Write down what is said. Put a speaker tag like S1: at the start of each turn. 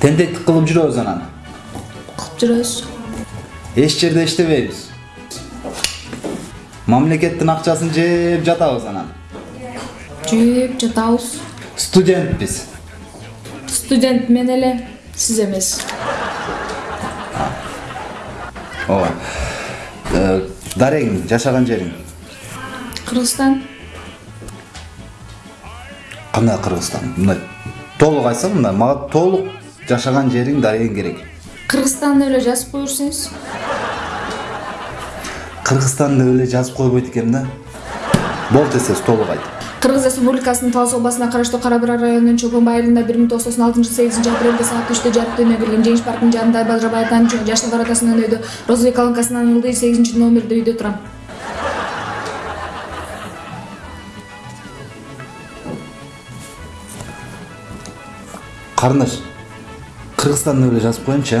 S1: тентектик кылып жүрөбүз анан
S2: кылып жүрөбүз
S1: эч жерде иштебейбиз мамлекеттин акчасын жеп жатабыз анан
S2: жеп жатабыз
S1: студентпиз
S2: студент мен эле сиз эмес
S1: ооба Э, дарегиң жашаган жериң
S2: кыргызстан
S1: кандай кыргызстан мындай. Толук айтсаң мындай мага толук жашаган жериң дарегиң керек.
S2: Кыргызстан деп эле жазып кое берсеңиз
S1: кыргызстан эле жазып койбойт экен да. Болду десеңиз толук айт.
S2: Кыргыз республикасынын талас областына караштуу кара бура районунун чолпонбай айылында бир миң тогуз жүз токсон алтынчы сегизинчи апрелде саат үчтө жарык дүйнөгө келген жеңиш паркынын жанындагы бажырбай атанын жаштар атасынын өйдө розовый колонкасынан ылдый сегизинчи номерде үйдө турам
S1: қарындаш қырғызстанды біле жазып қояйыншы